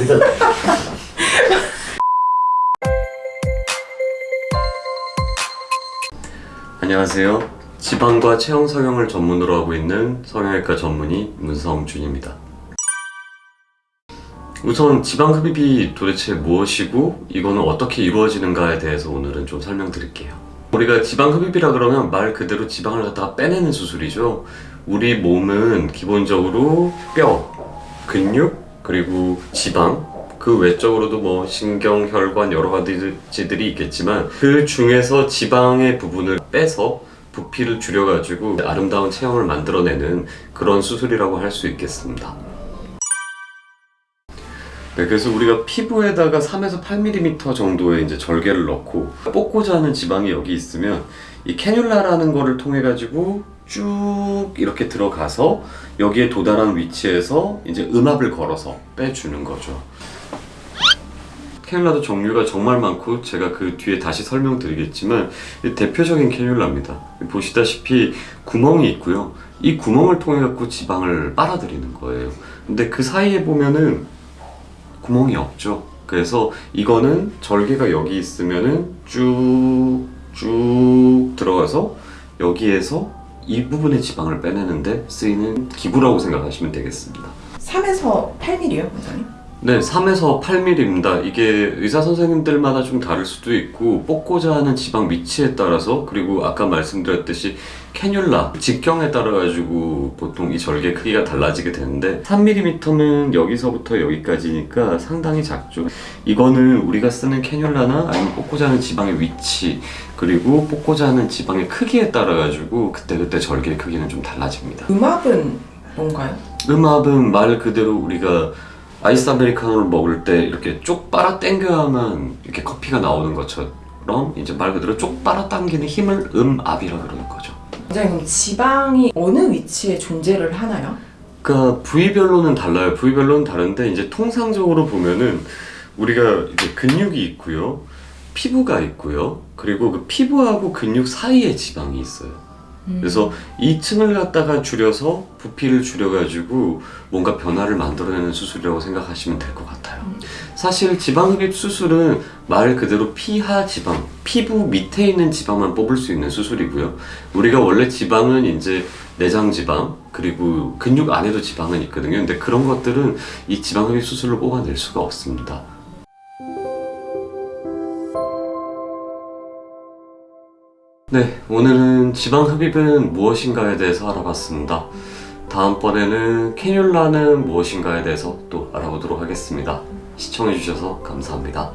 안녕하세요. 지방과 체형 성형을 전문으로 하고 있는 성형외과 전문의 문성준입니다. 우선 지방 흡입이 도대체 무엇이고 이거는 어떻게 이루어지는가에 대해서 오늘은 좀 설명드릴게요. 우리가 지방 흡입이라 그러면 말 그대로 지방을 갖다가 빼내는 수술이죠. 우리 몸은 기본적으로 뼈, 근육, 그리고 지방, 그 외적으로도 뭐 신경, 혈관 여러 가지들이 있겠지만 그 중에서 지방의 부분을 빼서 부피를 줄여가지고 아름다운 체형을 만들어내는 그런 수술이라고 할 수 있겠습니다. 네, 그래서 우리가 피부에다가 3에서 8mm 정도의 이제 절개를 넣고 뽑고자 하는 지방이 여기 있으면 이 캐뉼라라는 거를 통해 가지고 쭉 이렇게 들어가서 여기에 도달한 위치에서 이제 음압을 걸어서 빼주는 거죠. 캐뉼라도 종류가 정말 많고 제가 그 뒤에 다시 설명드리겠지만 이 대표적인 캐뉼라입니다. 보시다시피 구멍이 있고요. 이 구멍을 통해 갖고 지방을 빨아들이는 거예요. 근데 그 사이에 보면은 구멍이 없죠. 그래서 이거는 절개가 여기 있으면은 쭉쭉 들어가서 여기에서 이 부분의 지방을 빼내는데 쓰이는 기구라고 생각하시면 되겠습니다. 3에서 8mm요, 원장님? 네, 3에서 8mm입니다. 이게 의사 선생님들마다 좀 다를 수도 있고 뽑고자 하는 지방 위치에 따라서 그리고 아까 말씀드렸듯이 캐뉼라 직경에 따라 가지고 보통 이 절개 크기가 달라지게 되는데 3mm면 여기서부터 여기까지니까 상당히 작죠. 이거는 우리가 쓰는 캐뉼라나 아니면 뽑고자 하는 지방의 위치 그리고 뽑고자 하는 지방의 크기에 따라 가지고 그때그때 절개 크기는 좀 달라집니다. 음압은 뭔가요? 음압은 말 그대로 우리가 아이스 아메리카노를 먹을 때 이렇게 쪽 빨아 당겨야만 이렇게 커피가 나오는 것처럼 이제 말 그대로 쪽 빨아 당기는 힘을 음압이라 그러는 거죠. 원장님, 그럼 지방이 어느 위치에 존재를 하나요? 그러니까 부위별로는 달라요. 부위별로는 다른데 이제 통상적으로 보면은 우리가 이제 근육이 있고요. 피부가 있고요. 그리고 그 피부하고 근육 사이에 지방이 있어요. 그래서 이 층을 갖다가 줄여서 부피를 줄여가지고 뭔가 변화를 만들어내는 수술이라고 생각하시면 될 것 같아요. 사실 지방흡입 수술은 말 그대로 피하 지방, 피부 밑에 있는 지방만 뽑을 수 있는 수술이고요. 우리가 원래 지방은 이제 내장 지방, 그리고 근육 안에도 지방은 있거든요. 근데 그런 것들은 이 지방흡입 수술로 뽑아낼 수가 없습니다. 네, 오늘은 지방 흡입은 무엇인가에 대해서 알아봤습니다. 다음번에는 캐뉼라는 무엇인가에 대해서 또 알아보도록 하겠습니다. 시청해주셔서 감사합니다.